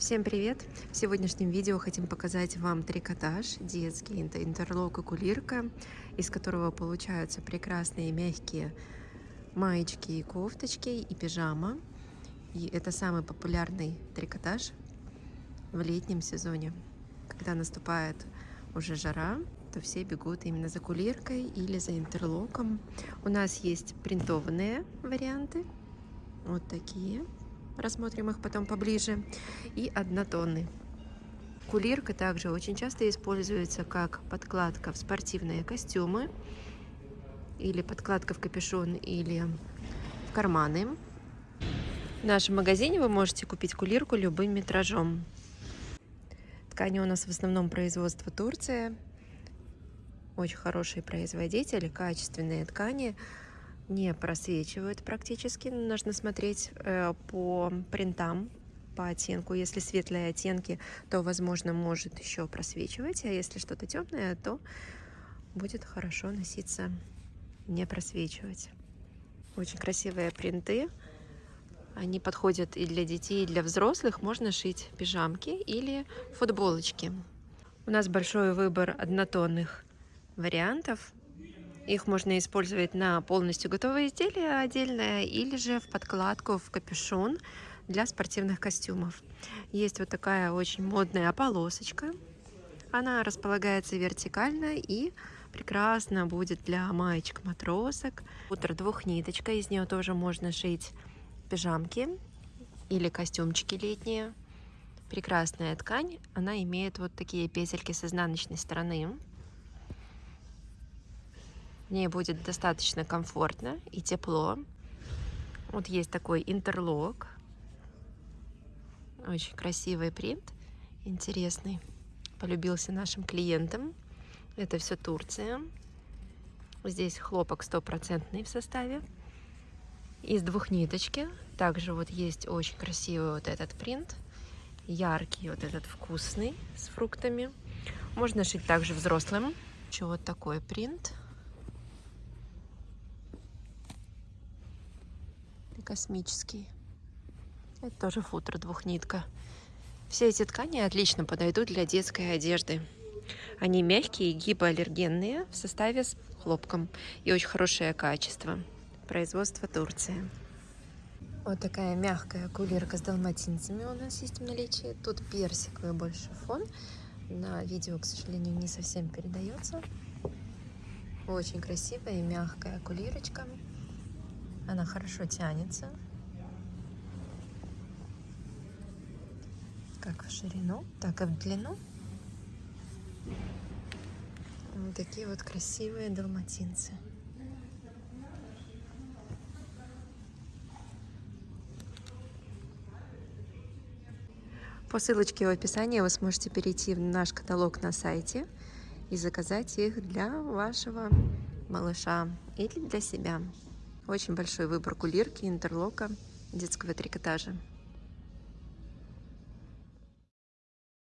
Всем привет! В сегодняшнем видео хотим показать вам трикотаж детский, интерлок и кулирка, из которого получаются прекрасные мягкие маечки и кофточки и пижама. И это самый популярный трикотаж в летнем сезоне. Когда наступает уже жара, то все бегут именно за кулиркой или за интерлоком. У нас есть принтованные варианты, вот такие рассмотрим их потом поближе, и однотонный. Кулирка также очень часто используется как подкладка в спортивные костюмы, или подкладка в капюшон, или в карманы. В нашем магазине вы можете купить кулирку любым метражом. Ткани у нас в основном производство Турция. Очень хороший производитель, качественные ткани не просвечивают практически. Нужно смотреть э, по принтам, по оттенку. Если светлые оттенки, то, возможно, может еще просвечивать, а если что-то темное, то будет хорошо носиться, не просвечивать. Очень красивые принты. Они подходят и для детей, и для взрослых. Можно шить пижамки или футболочки. У нас большой выбор однотонных вариантов их можно использовать на полностью готовое изделие отдельное или же в подкладку, в капюшон для спортивных костюмов. Есть вот такая очень модная полосочка. Она располагается вертикально и прекрасно будет для маечек матросок. Утро двухниточка, из нее тоже можно шить пижамки или костюмчики летние. Прекрасная ткань, она имеет вот такие петельки с изнаночной стороны. В ней будет достаточно комфортно и тепло. Вот есть такой интерлок. Очень красивый принт, интересный. Полюбился нашим клиентам. Это все Турция. Здесь хлопок стопроцентный в составе. Из двух ниточки. Также вот есть очень красивый вот этот принт. Яркий вот этот вкусный с фруктами. Можно шить также взрослым. Еще вот такой принт. Космический. Это тоже футер двухнитка. Все эти ткани отлично подойдут для детской одежды. Они мягкие, гипоаллергенные, в составе с хлопком и очень хорошее качество. Производство Турции. Вот такая мягкая кулирка с далматинцами у нас есть в наличии. Тут персиковый больше фон. На видео, к сожалению, не совсем передается. Очень красивая и мягкая кулирочка. Она хорошо тянется. Как в ширину, так и в длину. Вот такие вот красивые далматинцы. По ссылочке в описании вы сможете перейти в наш каталог на сайте и заказать их для вашего малыша или для себя. Очень большой выбор кулирки, интерлока, детского трикотажа.